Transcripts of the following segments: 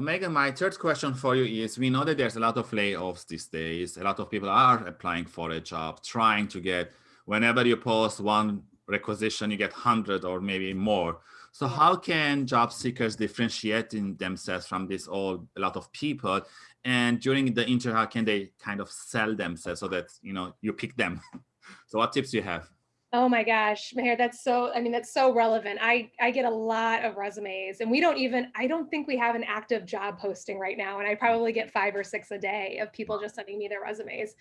So Megan, my third question for you is, we know that there's a lot of layoffs these days. A lot of people are applying for a job, trying to get, whenever you post one requisition, you get 100 or maybe more. So how can job seekers differentiate in themselves from this all a lot of people? And during the interview, how can they kind of sell themselves so that you know you pick them? so what tips do you have? Oh my gosh, Maher, that's so, I mean, that's so relevant. I, I get a lot of resumes and we don't even, I don't think we have an active job posting right now. And I probably get five or six a day of people just sending me their resumes.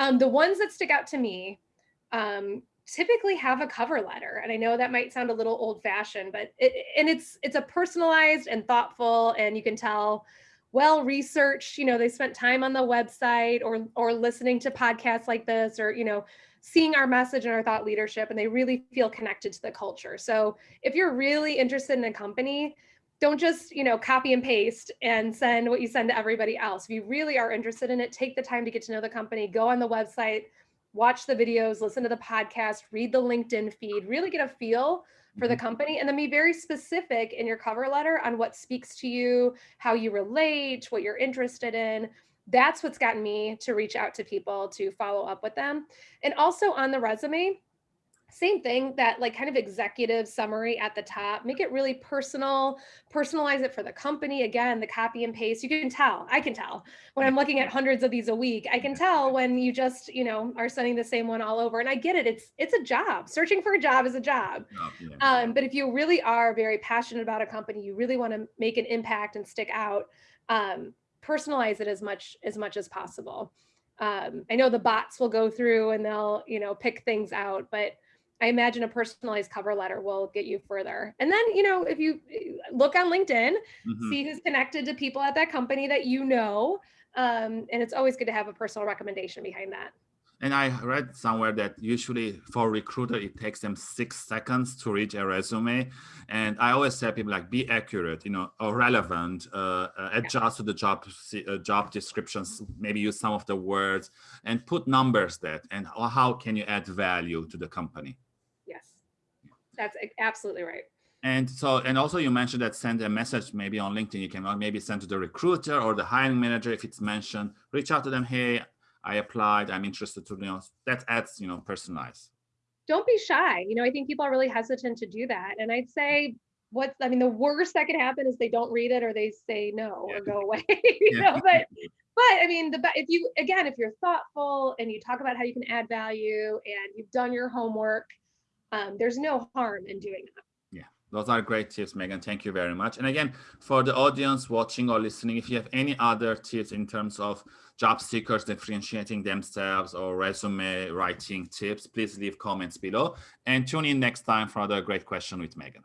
Um, the ones that stick out to me um, typically have a cover letter. And I know that might sound a little old fashioned, but it, and it's, it's a personalized and thoughtful and you can tell well researched, you know, they spent time on the website or, or listening to podcasts like this or, you know, seeing our message and our thought leadership and they really feel connected to the culture. So if you're really interested in a company, don't just, you know, copy and paste and send what you send to everybody else. If you really are interested in it, take the time to get to know the company, go on the website, watch the videos, listen to the podcast, read the LinkedIn feed, really get a feel for the mm-hmm. company and then be very specific in your cover letter on what speaks to you, how you relate, what you're interested in that's what's gotten me to reach out to people to follow up with them. And also on the resume, same thing that like kind of executive summary at the top make it really personal personalize it for the company. Again the copy and paste you can tell i can tell. When i'm looking at hundreds of these a week i can tell when you just you know are sending the same one all over. And i get it it's it's a job. Searching for a job is a job. Um, but if you really are very passionate about a company you really want to make an impact and stick out um, personalize it as much as much as possible. Um, I know the bots will go through and they'll, you know, pick things out, but I imagine a personalized cover letter will get you further. And then, you know, if you eh, look on LinkedIn, mm -hmm. see who's connected to people at that company that you know, um, and it's always good to have a personal recommendation behind that. And I read somewhere that usually for recruiter, it takes them six seconds to read a resume. And I always tell people like, be accurate, you know, or relevant, uh, uh, adjust to the job uh, job descriptions, maybe use some of the words and put numbers that, and how can you add value to the company? Yes, that's absolutely right. And so, and also you mentioned that send a message maybe on LinkedIn, you can maybe send to the recruiter or the hiring manager if it's mentioned, reach out to them, hey, I applied, I'm interested to, you know, that adds, you know, personalize. Don't be shy. You know, I think people are really hesitant to do that. And I'd say what, I mean, the worst that could happen is they don't read it or they say no yeah. or go away, you yeah. know, but, but I mean, the, if you, again, if you're thoughtful and you talk about how you can add value and you've done your homework, um, there's no harm in doing that. Those are great tips, Megan. Thank you very much. And again, for the audience watching or listening, if you have any other tips in terms of job seekers differentiating themselves or resume writing tips, please leave comments below and tune in next time for another great question with Megan.